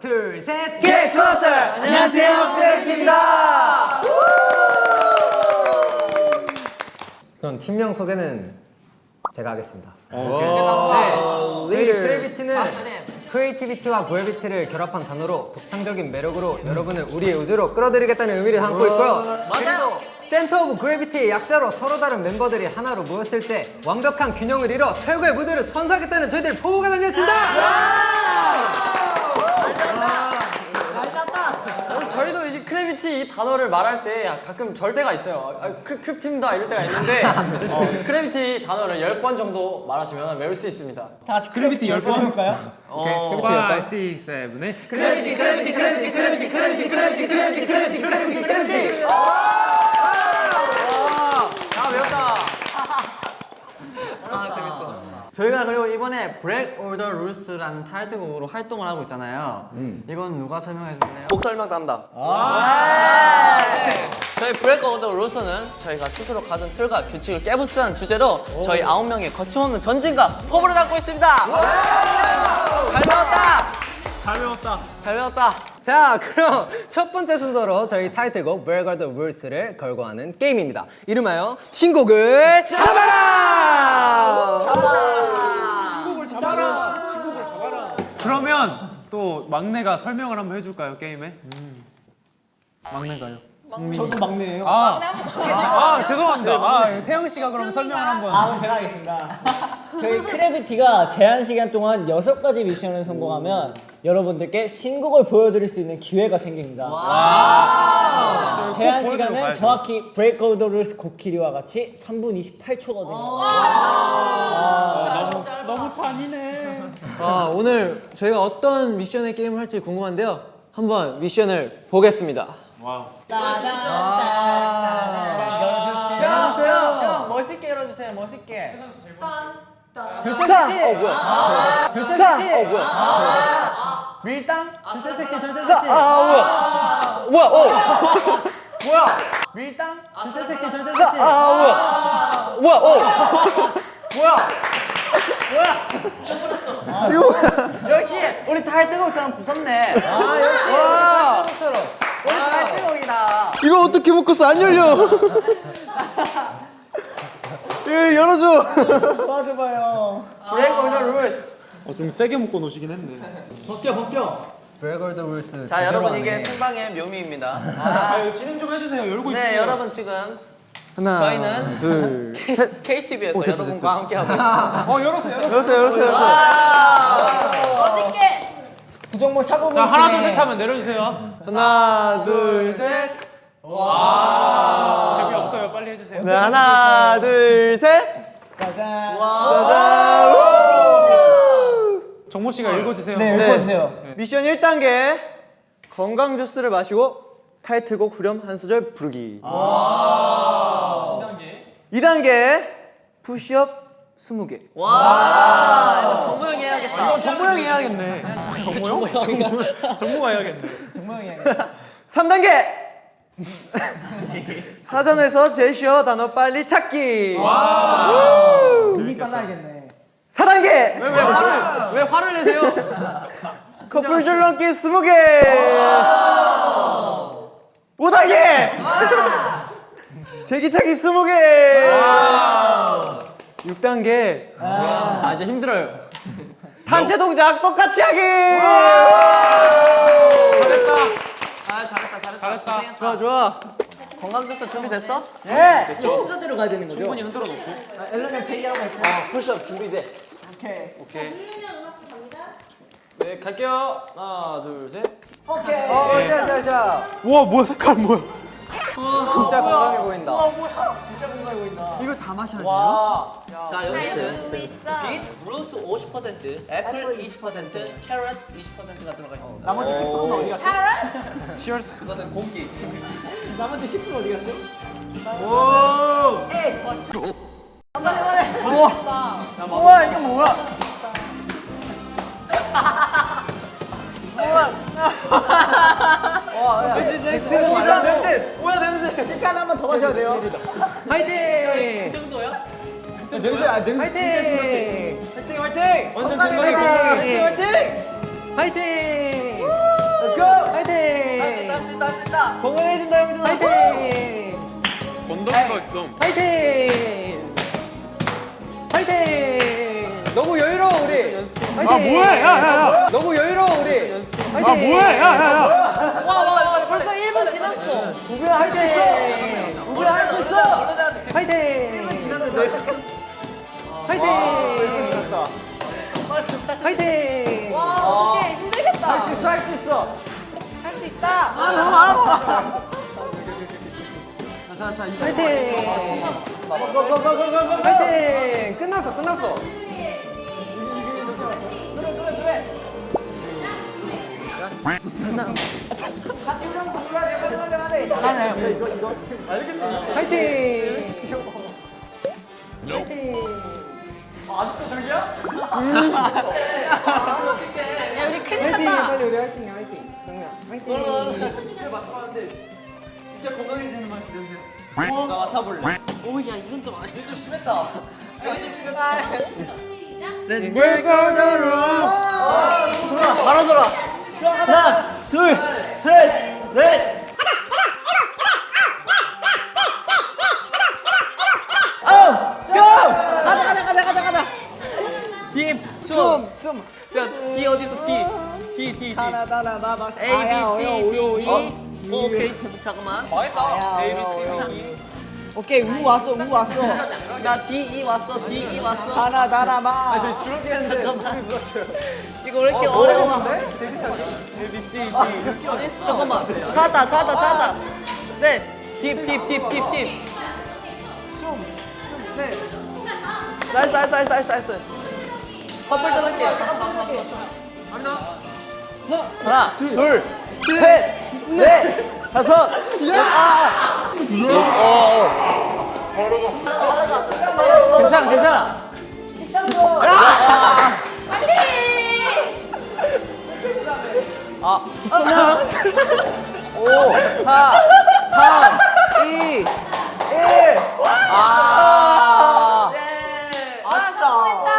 둘 셋 Get closer! 안녕하세요, 크래비티입니다. 그럼 팀명 소개는 제가 하겠습니다. 네, 저희 크래비티는 creativity와 gravity를 결합한 단어로 독창적인 매력으로 여러분을 우리의 우주로 끌어들이겠다는 의미를 담고 있고요. 맞아요. center of gravity의 약자로 서로 다른 멤버들이 하나로 모였을 때 완벽한 균형을 이뤄 최고의 무대를 선사하겠다는 저희들 포부가 담겼습니다. 저희도 이제 크래비티 이 단어를 말할 때 가끔 절 때가 있어요. 아, 크, 크팀다 이럴 때가 있는데 어, 크래비티 단어를 10번 정도 말하시면 외울 수 있습니다. 다 같이 크래비티 10번 해볼까요? 어, 5, 6, 7, 8 크래비티, 크래비티, 크래비티, 크래비티, 크래비티, 크래비티, 크래비티, 크래비티, 크래비티, 크래비티. 야, 외웠다. 저희가 그리고 이번에 Break All the Rules라는 타이틀곡으로 활동을 하고 있잖아요. 이건 누가 설명해 줄래요? 곡 설명 담당. 네. 저희 브레이크 오더 루스는 저희가 스스로 가진 틀과 규칙을 깨부수자는 주제로 저희 아홉 명의 거침없는 전진과 포부를 담고 있습니다. 잘 배웠다. 잘 배웠다. 잘 배웠다. 자, 그럼 첫 번째 순서로 저희 타이틀곡 Break All the Rules를 걸고 하는 게임입니다. 이름하여 신곡을 잡아라! 그러면 또 막내가 설명을 한번 해줄까요 게임에? 막내가요. 저도 막내예요. 아, 아 죄송합니다. 아, 태영 씨가 그럼 설명을 한번. 아, 그럼 제가 하겠습니다. 저희 크래비티가 제한 시간 동안 여섯 가지 미션을 성공하면 여러분들께 신곡을 보여드릴 수 있는 기회가 생깁니다. 제한 시간은. 정확히 Break All the Rules 곡 길이와 같이 3분 28초거든요. 너무 잔인해. 아, 오늘 저희가 어떤 미션의 게임을 할지 궁금한데요. 한번 미션을 보겠습니다. 와우. 열어주세요. 형 멋있게 열어주세요. 멋있게. 절차! 어, 뭐야? 절차! 어, 뭐야? 밀당? 절대 섹시, 절대 섹시. 아, 뭐야? 뭐야? 어, 뭐야? 밀당? 절대 섹시, 절대 섹시. 아, 뭐야? 뭐야? 어. 뭐야? 뭐야? 이거 역시 우리 타이틀곡처럼 부쉈네. 아 역시 타이틀곡처럼. 이거 어떻게 묶었어? 안 열려. 예, 열어줘. 도와줘봐요. Break all the rules. 어, 좀 세게 묶어 놓으시긴 했네. 벗겨, 벗겨. Break All the Rules 자, 여러분. 이게 생방의 묘미입니다. 아, 이거 진행 좀 해주세요. 열고 있어요. 네, 여러분 지금 하나, 저희는 둘, 셋. KTV에서 됐어, 여러분과 함께 하고 있습니다. 어, 열었어요. 열었어요. 열었어요, 열었어요, 열었어요. 구정모 사고 자, 하나 둘 셋 하면 내려주세요. 하나, 둘, 셋. 재미 없어요. 빨리 해주세요. 네, 하나, 둘, 셋. 짜잔. 정모 씨가 읽어주세요. 네, 읽어주세요. 미션 1단계 건강 주스를 마시고 타이틀곡 후렴 한 소절 부르기. 2단계 푸시업 20개. 와, 이거 정모 형이 해야겠다. 이건 정모 형이 해야겠네. 정모요? 정모, 정모가 해야겠네. 정모 형이 3단계 사전에서 제시어 단어 빨리 찾기. 눈이 빨라야겠네. 4단계 왜, 왜 화를 왜 화를 내세요? 커플 줄넘기 20개. 5단계 제기차기 20개. 6단계 아 이제 힘들어요. 단체 동작 똑같이 하기. 잘했다. 아 잘했다. 좋아 좋아. 건강 주스 준비됐어? 순서대로 가야 되는 거죠? 충분히 흔들어 놓고. 아, 앨런이 대기하고 있어. 푸시업 준비됐어. 오케이. 네 갈게요. 하나 둘 셋. 오케이. 어 샤샤샤. 우와, 뭐야, 색깔 뭐야. 진짜 건강해 보인다. 와. 자 여기는 beetroot 50%, 애플 20%, carrot 20%가 들어가 있습니다. 나머지 10%는 어디 갔죠? cheers. 이거는 공기. 나머지 10% 어디 갔죠? 우와 이게 뭐야? 지금 뭐야 냄새? 뭐야 냄새? 시간 한번 더 마셔야 돼요. 이 정도야? 냄새 아 냄새. 화이팅 화이팅! 완전 건강해. 건강해. 화이팅 화이팅! 화이팅! Let's go. 있다 할수 있다 할수 있다 건강해진다 형들. 파이팅! 건더기가 좀. 파이팅! 파이팅! 너무 여유로워 우리. 파이팅! 아 뭐해? 야야야. 너무 여유로워 우리. 파이팅! 아 뭐해? 야야야. 우리가 할 수 있어! 우리가 할 수 있어! 화이팅! 화이팅! 화이팅! 와, 어떡해. 힘들겠다. 할 수 있어, 할 수 있어! 할 수 있다! 아, 너무 알아! 자, 자, 이거. 화이팅! 파이팅! 끝났어, 끝났어! 그래, 그래, 그래! 하나. 같이 우리 한번 불러야 돼, 하나요. 이거 이거 알겠지? 파이팅! 파이팅! 아, 아직도 저기야? 음. 야 우리 큰일 났다. 빨리 우리 화이팅 화이팅. 파이팅. 이걸 맞춰봤는데 진짜 건강해지는 맛이 냄새. 어? 나 맡아볼래. 오야 이건 좀 아니야. 좀 심했다. 이건 좀 심했다. Let's 네, 네. 돌아 돌아. 하나 둘 셋 넷. D, D, D. 하나, 하나, 나, 나, A, B, C, D, E. 어, 오케이. 잠깐만. A, B, C, D. 오케이, 우 왔어, 우 왔어. 나 D, E 왔어. D, E 왔어. 하나, 하나, 마. 아, 잠깐만. 이거 왜 이렇게 어려워? 잠깐만. 찾았다, 찾았다, 찾았다. 네. deep, deep, deep, deep, deep. 숨, 숨, 네. nice, nice, nice, nice, nice. 커플 떠날게. 하나, 둘, 셋, 넷, 다섯, 여섯. 아, 괜찮아, 괜찮아. 아, 오, 사, 삼, 이, 일. 아, 성공했다.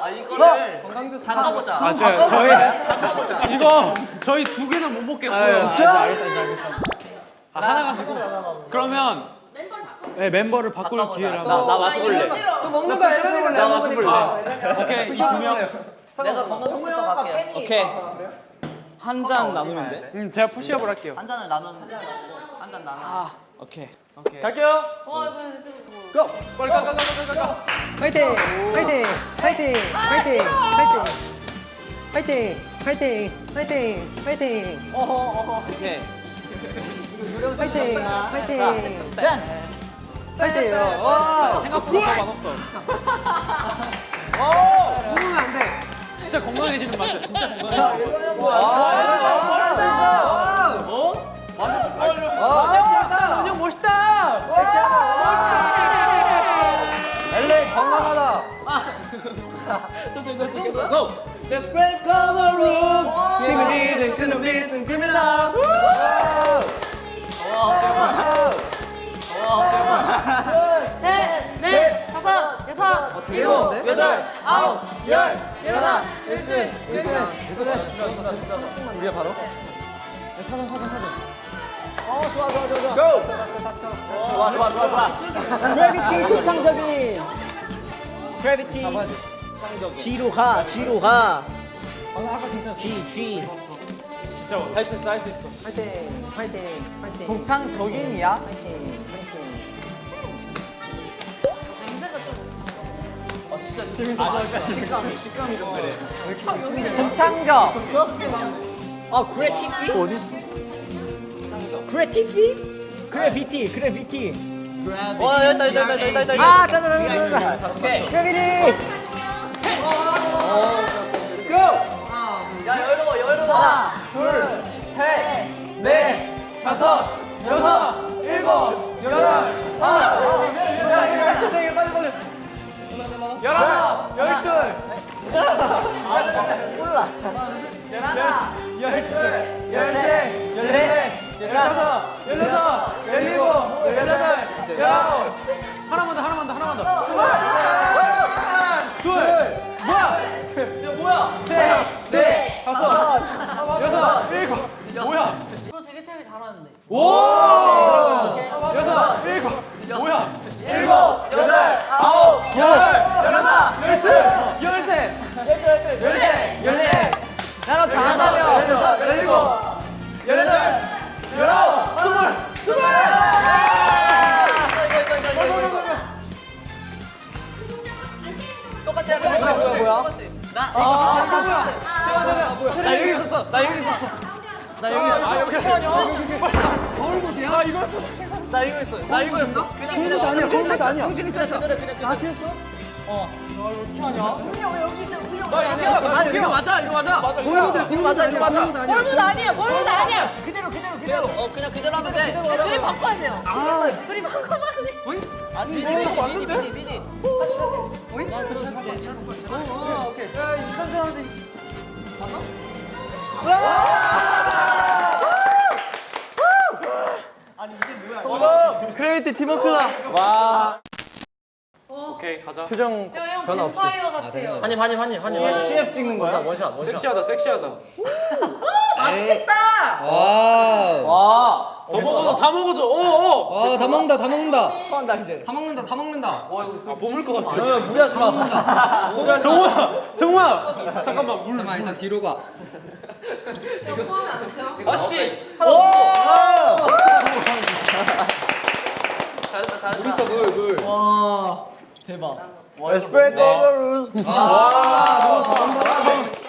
아, 이거를 담가보자. 아 저, 저희 이거 저희 두 개는 못 먹겠고요. 진짜? 아, 하나 가지고. 그러면 네, 멤버를 바꿀 기회를 나. 나 마셔볼래. 그 먹는 거 앨런이가 잘 먹으니까. 오케이 이 두 명. 내가 건강식부터 갈게요. 오케이. 한 잔 나누면 돼? 음 제가 푸시업을 할게요. 한 잔을 나눈 한잔 나눠. 오케이. 갈게요. 와 이거 지금 뭐. go! 빨리 가, 가, 가, 가, 가, 가. 파이팅! 파이팅! 파이팅! 파이팅! 파이팅! 파이팅! 파이팅! 파이팅! 파이팅! 오케이. 파이팅! 파이팅! 짠! 파이팅! 와! 생각보다 더 맛없어. 먹으면 안 돼. 진짜 건강해지는 맛이야. 진짜 건강해. 형 멋있다! 엘레 건강하다. 고! The brave color rules. Give me reason, give me reason, give me love. 와, 대박. 와, 대박. 셋, 넷, 다섯, 여섯, 일곱, 여덟, 아홉, 열. 일어나, 일등, 일등. 우리가 바로. 사전, 사전, 사전. 어, 좋아, 좋아, 좋아, 좋아. Go! 좋아, 좋아, 좋아, 좋아. 그래비티, 극창적인. 그래비티. 뒤로 가, 뒤로 가. 아, 까 괜찮았어. G, G. 진짜 할 수 있어, 할 수 있어. 파이팅, 파이팅, 파이팅. 동창적인이야? 진짜 재밌어. 아, 아, 식감이, 식감이 좀 그래. 아, 여기 아, 그래, 티피? 어딨어? 그래, 티피? 그래비티, 그래비티. 와, 여기다, 여기다, 여기다, 여기다. 아, 짜자자자자. 그래비티! 여유로워, 여유로워. 넷 다섯 여섯 일곱 여덟 아홉 괜찮아 괜찮아. 빨리 빨리 빨리. 열하나, 열둘, 몰라 열둘. 열셋 열넷 열다섯 열여섯 열일곱 열여덟 열아홉 나너 잘한다며. 똑같이 하자. 뭐야 뭐야 뭐야? 나나 여기 있었어. 나 여기 있었어. 나 여기 있었어. 아 여기 아니야? 거울? 나 이거 했어. 나 이거 했어. 나 이거 했어. 그냥 못 아니야. 거울 아니야. 그냥 그냥 그 대로 그냥 그대로. 아 이거 맞아. 이거 맞아. 거울 모드 이거 맞아. 이거 맞아. 거울 모드 아니에요. 거울 모드 아니에요. 그대로 그대로 그대로. 어 그냥 그대로 하면 돼. 둘이 바꿔야 돼요. 둘이 바꿔봐야 돼. 아니 미니 미니 미니 미니 미니. crazy 팀워크다. 오케이 가자. 표정 변화 없이. 한입 한입 한입 한입. CF 찍는 거야? 원샷 원샷. 섹시하다 섹시하다. 와. 더 먹어 다 먹어줘. 오 오. 아다 먹는다 다 먹는다 토한다 이제. 다 먹는다 다 먹는다 아 보물 것 같아. 무리하지 마. 정우야 정우야. 잠깐만 물. 잠깐만 일단 뒤로 가 아씨. 잘했다 잘했다. 있어 물 물 와 대박. Let's break all the rules. 와, 너무 잘한다.